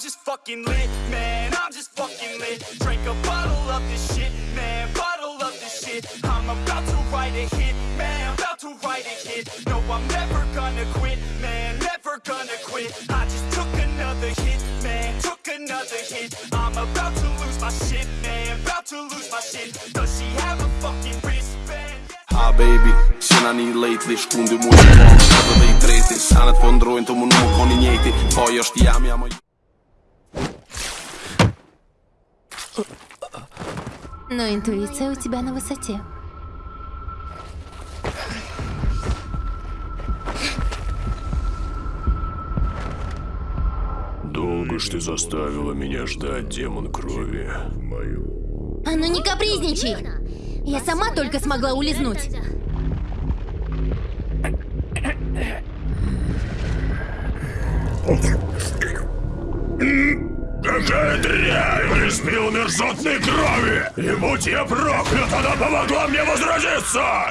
just fucking lit, man. I'm just fucking lit. Drink a bottle of this shit, man. Bottle of this shit. I'm about to write a hit, man. About to write a hit. No, I'm never gonna quit, man. Never gonna quit. I just took another hit, man. Took another hit. I'm about to lose my shit, man. About to lose my shit. Does she have a fucking wristband? Ah baby, sina një lately Shkundi mu që po më shëtë dhe i treti Sanet po ndrojnë të më nuk koni njeti Po jo është jam jam Но интуиция у тебя на высоте. Долго ж ты заставила меня ждать, демон крови. А ну не капризничай! Я сама только смогла улизнуть. Какая дрянь! Испил мерзотной крови! И будь я проклят, она помогла мне возродиться!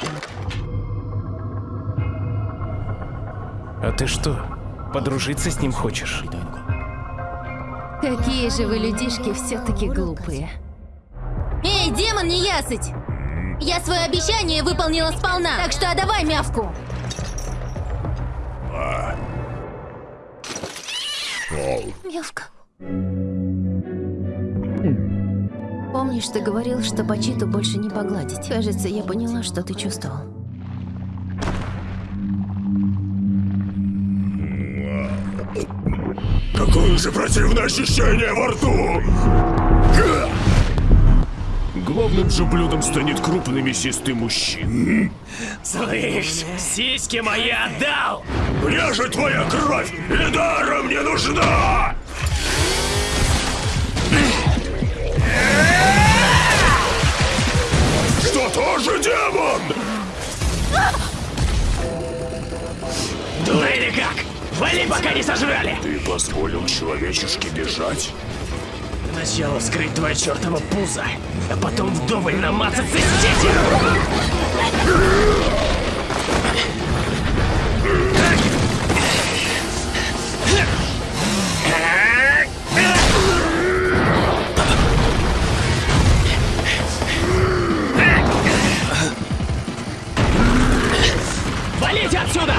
А ты что, подружиться с ним хочешь? Какие же вы людишки все-таки глупые. Эй, демон неясыть! Я свое обещание выполнила сполна, так что отдавай мявку. Мявка. Помнишь, ты говорил, что Пачиту больше не погладить? Кажется, я поняла, что ты чувствовал. Какое же противное ощущение во рту! Главным же блюдом станет крупный мясистый мужчина. Слышь, сиськи мои отдал! Мне же твоя кровь и даром не нужна! Тоже демон? Ну или как? Вали, пока не сожрали! Ты позволил человечешке бежать? Сначала вскрыть твое чертово пузо, а потом вдоволь намазаться здесь! Валите отсюда!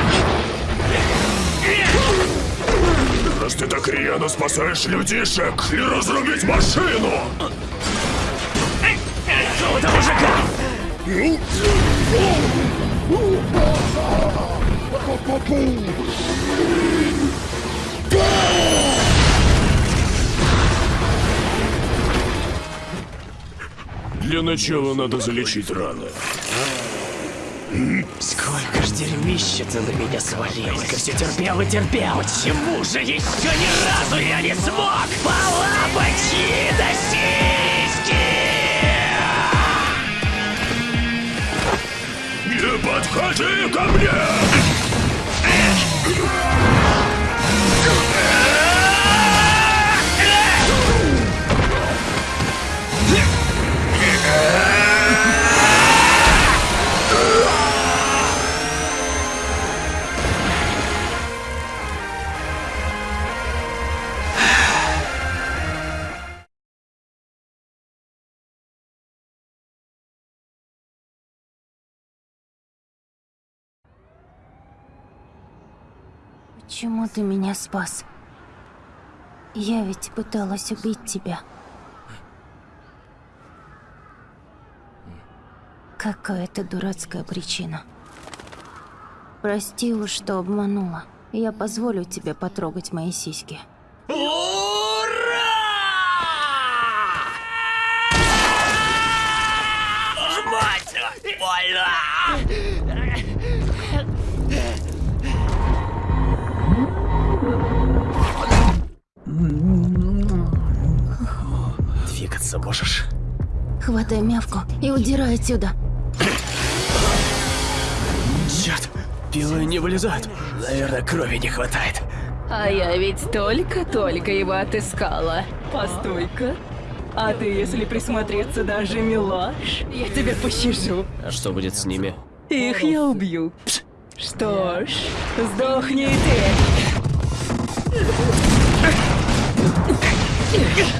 Раз ты так рьяно спасаешь людишек и разрубить машину! Какого-то мужика! Для начала надо залечить раны. Сколько ж дерьмища ты на меня свалил! Только все терпел и терпел! Почему же еще ни разу я не смог полапать до сиськи? Не подходи ко мне! Почему ты меня спас? Я ведь пыталась убить тебя. Какая-то дурацкая причина. Прости уж, что обманула. Я позволю тебе потрогать мои сиськи. Двигаться можешь? Хватай мявку и удирай отсюда. Черт! Пилы не вылезают. Наверное, крови не хватает. А я ведь только-только его отыскала. Постой-ка. А ты, если присмотреться, даже милаш, я тебя пощажу. А что будет с ними? Их я убью. Что ж, сдохни и ты.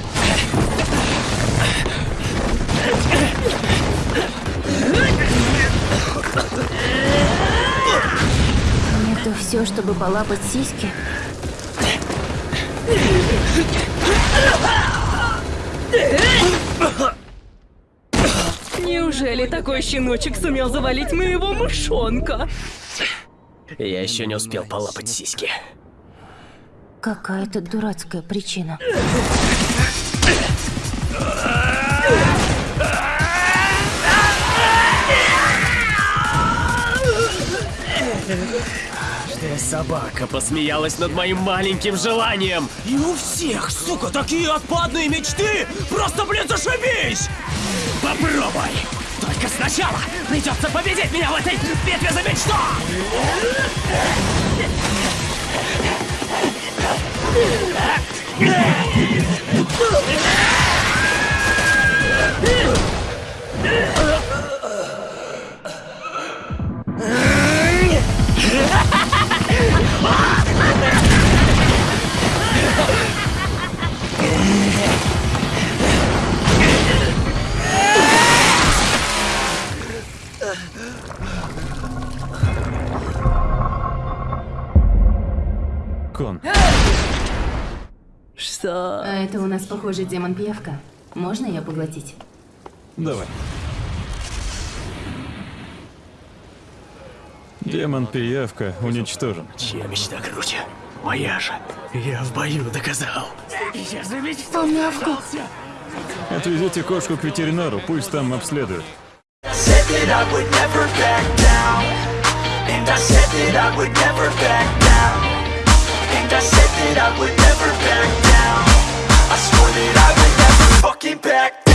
Все, чтобы полапать сиськи? Неужели такой щеночек сумел завалить моего мышонка? Я еще не успел полапать сиськи. Какая-то дурацкая причина. Собака посмеялась над моим маленьким желанием. И у всех, сука, такие отпадные мечты! Просто, блин, зашибись! Попробуй! Только сначала придется победить меня в этой битве за мечту! Кон, Что? А это у нас, похоже, демон-пиявка. Можно ее поглотить? Давай. Демон-пиявка уничтожен. Чья мечта круче? Моя же. Я в бою доказал. Я же мечтал. Отвезите кошку к ветеринару, пусть там обследуют. And I said that I would never back down And I said that I would never back down. I swore that I would never fucking back down